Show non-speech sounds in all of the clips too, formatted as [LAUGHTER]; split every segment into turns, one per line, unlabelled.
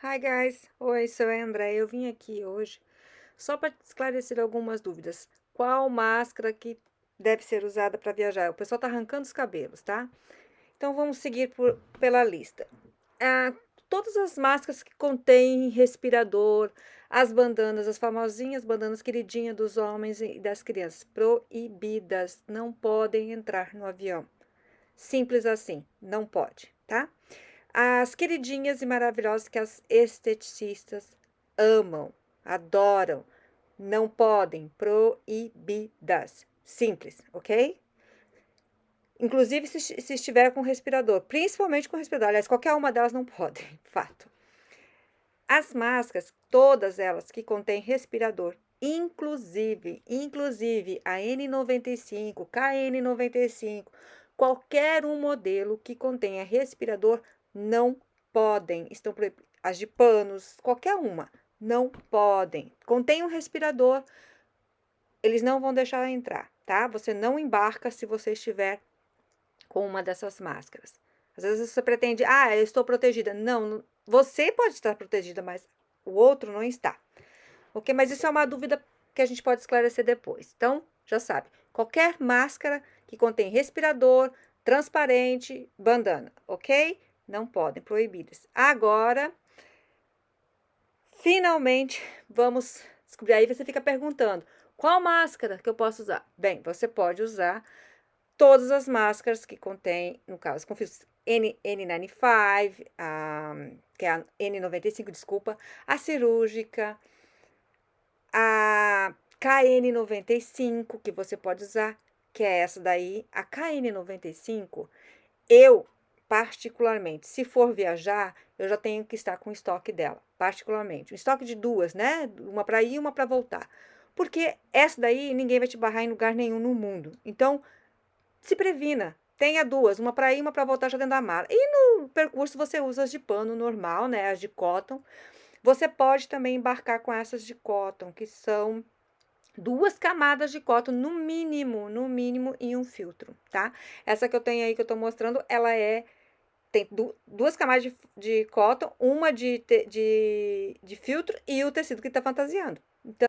Hi guys, oi, sou a André. Eu vim aqui hoje só para esclarecer algumas dúvidas. Qual máscara que deve ser usada para viajar? O pessoal tá arrancando os cabelos, tá? Então vamos seguir por, pela lista. Ah, todas as máscaras que contêm respirador, as bandanas, as famosinhas bandanas queridinhas dos homens e das crianças, proibidas, não podem entrar no avião. Simples assim, não pode, tá? As queridinhas e maravilhosas que as esteticistas amam, adoram, não podem, proibidas. Simples, ok? Inclusive se, se estiver com respirador, principalmente com respirador. Aliás, qualquer uma delas não pode, [LAUGHS] fato. As máscaras, todas elas que contêm respirador, inclusive, inclusive a N95, KN95, qualquer um modelo que contenha respirador não podem, estão as de panos, qualquer uma, não podem. Contém um respirador, eles não vão deixar entrar, tá? Você não embarca se você estiver com uma dessas máscaras. Às vezes você pretende, ah, eu estou protegida. Não, você pode estar protegida, mas o outro não está. Ok? Mas isso é uma dúvida que a gente pode esclarecer depois. Então, já sabe, qualquer máscara que contém respirador, transparente, bandana, ok? Não podem, proibidas. Agora, finalmente, vamos descobrir. Aí você fica perguntando, qual máscara que eu posso usar? Bem, você pode usar todas as máscaras que contém, no caso, confio, N, N95, a, que é a N95, desculpa, a cirúrgica, a KN95, que você pode usar, que é essa daí, a KN95, eu particularmente. Se for viajar, eu já tenho que estar com estoque dela, particularmente. Um estoque de duas, né? Uma para ir e uma para voltar. Porque essa daí ninguém vai te barrar em lugar nenhum no mundo. Então, se previna. Tenha duas, uma para ir e uma para voltar já dentro da mala. E no percurso você usa as de pano normal, né? As de cotton. Você pode também embarcar com essas de cotton, que são duas camadas de cotton no mínimo, no mínimo, em um filtro, tá? Essa que eu tenho aí que eu tô mostrando, ela é tem du duas camadas de, de cotton, uma de, de, de filtro e o tecido que está fantasiando. Então,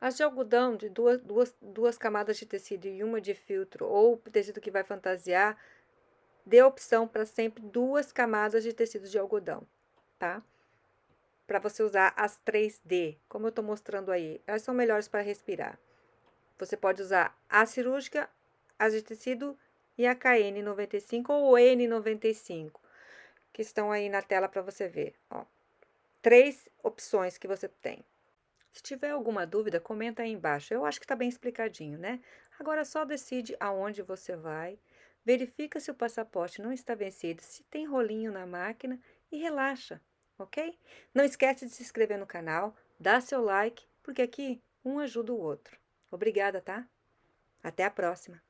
as de algodão de duas, duas, duas camadas de tecido e uma de filtro, ou tecido que vai fantasiar, dê opção para sempre duas camadas de tecido de algodão, tá? Para você usar as 3D, como eu estou mostrando aí. Elas são melhores para respirar. Você pode usar a cirúrgica, as de tecido e a KN95 ou N95, que estão aí na tela para você ver. Ó. Três opções que você tem. Se tiver alguma dúvida, comenta aí embaixo. Eu acho que está bem explicadinho, né? Agora só decide aonde você vai, verifica se o passaporte não está vencido, se tem rolinho na máquina e relaxa, ok? Não esquece de se inscrever no canal, dá seu like, porque aqui um ajuda o outro. Obrigada, tá? Até a próxima!